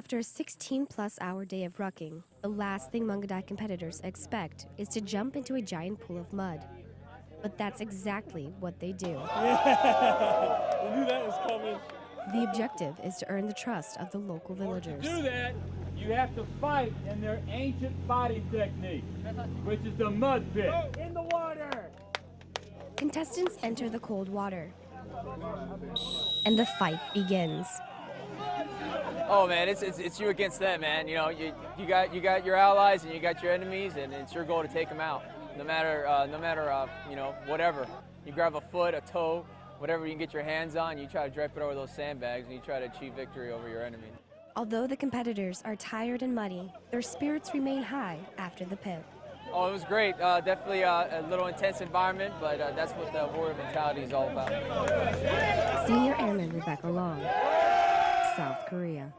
After a 16 plus hour day of rucking, the last thing Mungadai competitors expect is to jump into a giant pool of mud. But that's exactly what they do. Yeah, I knew that was coming. The objective is to earn the trust of the local villagers. To do that, you have to fight in their ancient fighting technique, which is the mud pit. Oh, in the water. Contestants enter the cold water, and the fight begins. Oh man, it's, it's, it's you against them, man. You know, you, you got you got your allies and you got your enemies, and it's your goal to take them out. No matter uh, no matter uh, you know whatever. You grab a foot, a toe, whatever you can get your hands on. You try to drape it over those sandbags, and you try to achieve victory over your enemy. Although the competitors are tired and muddy, their spirits remain high after the pit. Oh, it was great. Uh, definitely uh, a little intense environment, but uh, that's what the warrior mentality is all about. Senior Airman Rebecca Long, South Korea.